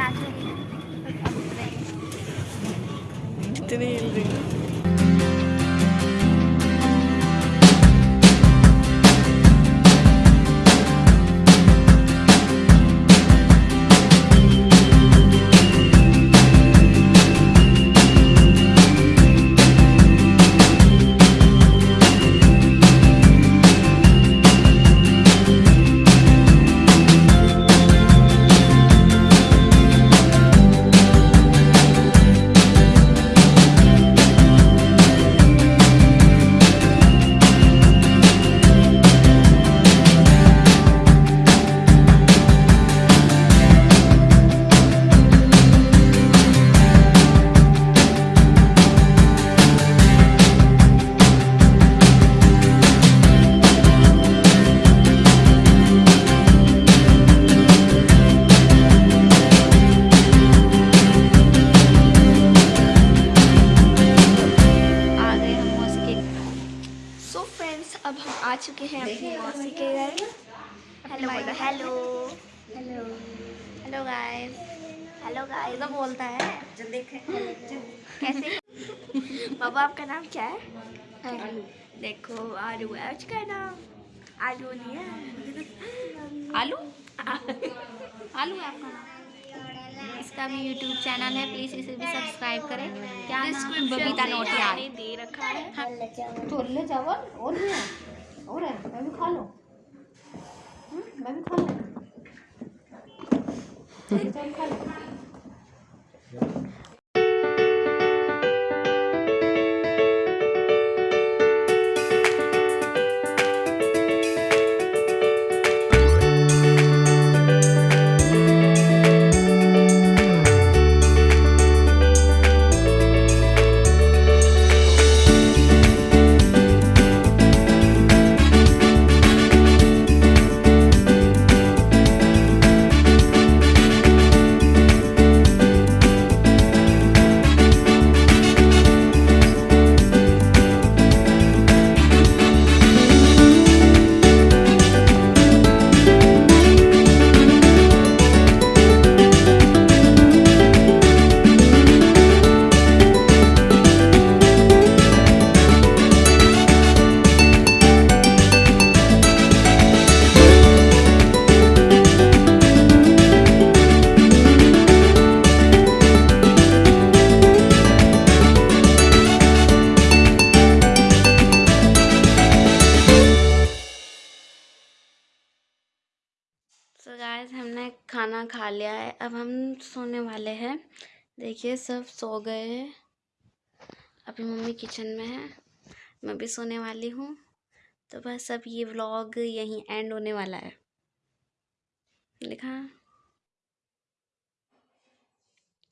actually like a thing. अब हम आ चुके हैं अपनी मौसी के घर। Hello hello hello hello guys hello guys अब बोलता है। देखे। कैसे? बाबा आपका नाम क्या है? आलू देखो आलू है उसका नाम। आलू नहीं है। आलू? आलू है आपका? नाम इसका भी यूट्यूब चैनल है प्लीज़ इसे भी सब्सक्राइब करें। क्या बबीता नोट यार दे रखा है। छोले चावल। और भी है और है मैं भी खा लो। हम्म, मैं भी खा लो। छोले चावल खा लो सो गाइस हमने खाना खा लिया है। अब हम सोने वाले हैं। देखिए, सब सो गए हैं। अभी मम्मी किचन में है। मैं भी सोने वाली हूँ। तो बस अब ये व्लॉग यहीं एंड होने वाला है। लिखा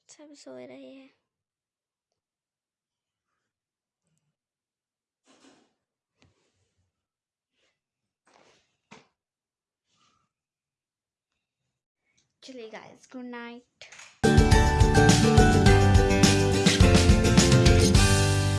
सब सो रहे हैं। till you guys. Good night.